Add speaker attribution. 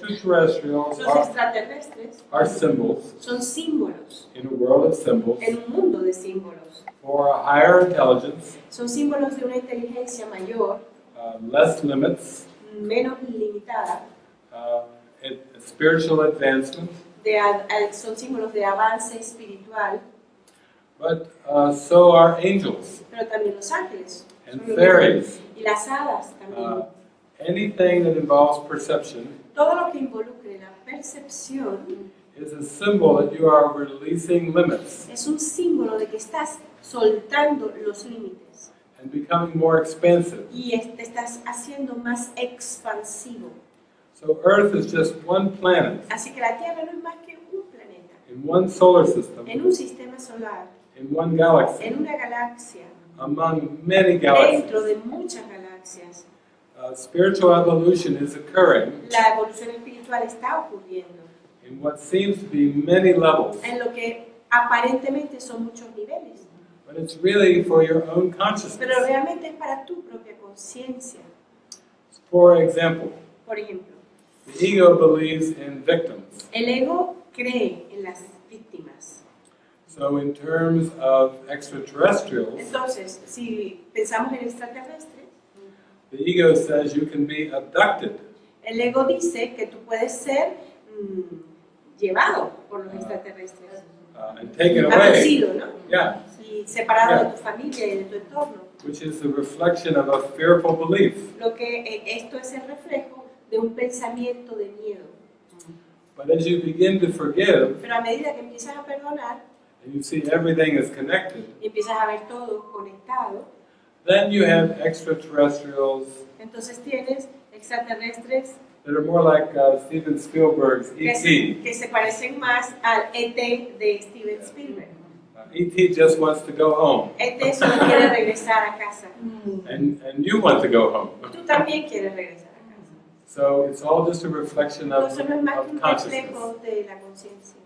Speaker 1: extraterrestrials
Speaker 2: Los
Speaker 1: are,
Speaker 2: extraterrestres.
Speaker 1: are symbols.
Speaker 2: Son símbolos.
Speaker 1: In a world of symbols.
Speaker 2: En un mundo de símbolos.
Speaker 1: for a higher intelligence,
Speaker 2: Son símbolos de una inteligencia mayor,
Speaker 1: uh, less limits,
Speaker 2: menos limitada,
Speaker 1: uh, spiritual advancement,
Speaker 2: de a- son símbolos de avance espiritual,
Speaker 1: but uh, so are angels.
Speaker 2: Pero también los ángeles.
Speaker 1: and fairies.
Speaker 2: Y las hadas también.
Speaker 1: Anything that involves perception
Speaker 2: Todo lo que involucre la percepción
Speaker 1: is a symbol that you are releasing limits
Speaker 2: es un símbolo de que estás soltando los límites
Speaker 1: and becoming more expansive.
Speaker 2: y te estás haciendo más expansivo.
Speaker 1: So Earth is just one planet
Speaker 2: Así que la Tierra no es más que un planeta,
Speaker 1: in one solar system,
Speaker 2: en un sistema solar,
Speaker 1: in one galaxy,
Speaker 2: en una galaxia,
Speaker 1: among many galaxies.
Speaker 2: dentro de muchas galaxias.
Speaker 1: Uh, spiritual evolution is occurring
Speaker 2: La evolución espiritual está ocurriendo
Speaker 1: in what seems to be many levels,
Speaker 2: en lo que aparentemente son muchos niveles,
Speaker 1: but it's really for your own
Speaker 2: pero
Speaker 1: consciousness.
Speaker 2: realmente es para tu propia conciencia.
Speaker 1: For example,
Speaker 2: Por ejemplo,
Speaker 1: the ego believes in victims.
Speaker 2: el ego cree en las víctimas.
Speaker 1: So in terms of extraterrestrials,
Speaker 2: Entonces, si pensamos en extraterrestres,
Speaker 1: the ego says you can be abducted
Speaker 2: el ego dice que tú puedes ser mm, llevado por los extraterrestres,
Speaker 1: uh, and taken away,
Speaker 2: abducido, ¿no?
Speaker 1: yeah,
Speaker 2: Y separado de tu familia y de tu entorno.
Speaker 1: which is the reflection of a fearful belief.
Speaker 2: Lo que eh, esto es el reflejo de un pensamiento de miedo.
Speaker 1: But as you begin to forgive
Speaker 2: Pero a medida que empiezas a perdonar
Speaker 1: and you see everything is connected,
Speaker 2: y empiezas a ver todo conectado,
Speaker 1: then you have extraterrestrials
Speaker 2: entonces tienes extraterrestres
Speaker 1: that are more like uh, Steven Spielberg's
Speaker 2: que
Speaker 1: E.T.
Speaker 2: se, que se parecen más al ET de Steven Spielberg.
Speaker 1: E.T. just wants to go home,
Speaker 2: ET solo quiere regresar a casa.
Speaker 1: and, and you want to go home.
Speaker 2: Tú también quieres regresar a casa.
Speaker 1: So it's all just a reflection of,
Speaker 2: no que
Speaker 1: of consciousness.
Speaker 2: reflejo de la conciencia.